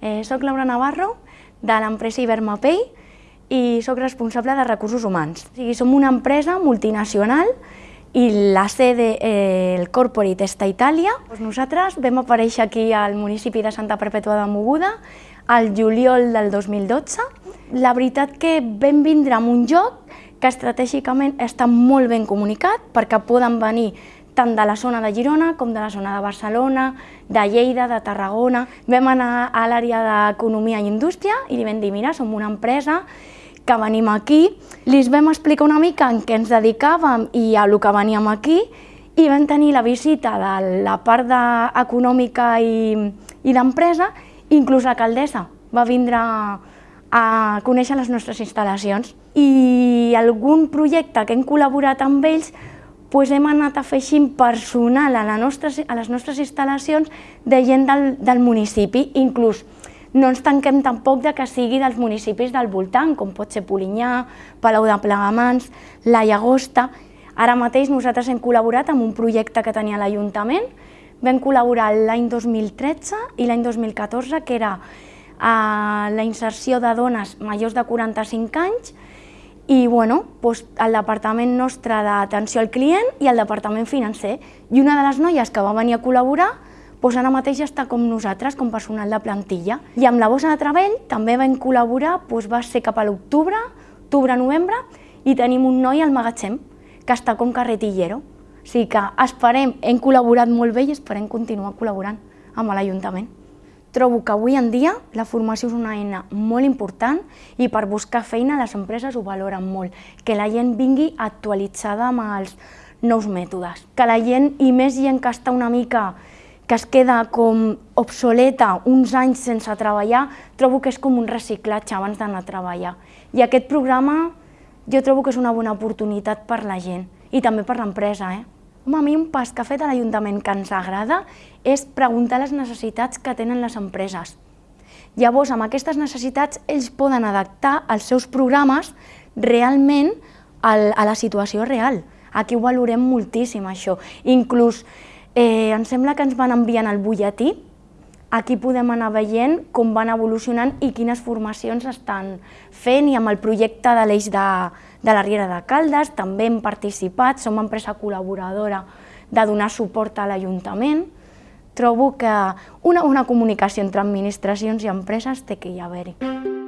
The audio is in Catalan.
Eh, soc Laura Navarro, de l'empresa Ibermapei, i sóc responsable de recursos humans. O sigui, som una empresa multinacional i la sede, eh, el corporate està a Itàlia. Doncs nosaltres vam aparèixer aquí al municipi de Santa Perpètua de Moguda al juliol del 2012. La veritat que vam vindre amb un joc que estratègicament està molt ben comunicat perquè poden venir tant de la zona de Girona com de la zona de Barcelona, de Lleida, de Tarragona. Vam anar a l'àrea d'Economia i Indústria i li vam dir, mira, som una empresa que venim aquí, li vam explicar una mica en què ens dedicàvem i a lo que veníem aquí i vam tenir la visita de la part econòmica i, i d'empresa, inclús l'alcaldessa va vindre a conèixer les nostres instal·lacions. I algun projecte que hem col·laborat amb ells doncs hem anat afegint personal a, la nostra, a les nostres instal·lacions de gent del, del municipi, inclús no ens tanquem tampoc de que sigui dels municipis del voltant, com pot ser Polinyà, Palau de Plegamans, la Llagosta. Ara mateix nosaltres hem col·laborat amb un projecte que tenia l'Ajuntament, vam col·laborar l'any 2013 i l'any 2014, que era eh, la inserció de dones majors de 45 anys i bueno, doncs el departament nostre d'atenció al client i el departament financer. I una de les noies que va venir a col·laborar doncs ara mateix està com nosaltres, com personal de plantilla. I amb la bossa de treball també vam col·laborar, doncs va ser cap a l'octubre, octubre-novembre, i tenim un noi al magatzem, que està com carretillero. O sigui que esperem, hem col·laborat molt bé i esperem continuar col·laborant amb l'Ajuntament. Trobo que avui en dia la formació és una eina molt important i per buscar feina les empreses ho valoren molt, que la gent vingui actualitzada amb els nous mètodes, que la gent, i més gent que està una mica que es queda com obsoleta uns anys sense treballar, trobo que és com un reciclatge abans d'anar a treballar. I aquest programa jo trobo que és una bona oportunitat per la gent i també per l'empresa. Eh? Home, a mi un pas que ha fet a l'Ajuntament que ens agrada és preguntar les necessitats que tenen les empreses. Llavors, amb aquestes necessitats, ells poden adaptar els seus programes realment a la situació real. Aquí ho valorem moltíssim, això. Inclús Eh, em sembla que ens van enviant el butlletí, aquí podem anar veient com van evolucionant i quines formacions estan fent i amb el projecte de l'eix de, de la Riera de Caldes també hem participat, som empresa col·laboradora de donar suport a l'Ajuntament. Trobo que una, una comunicació entre administracions i empreses té que hi haver-hi.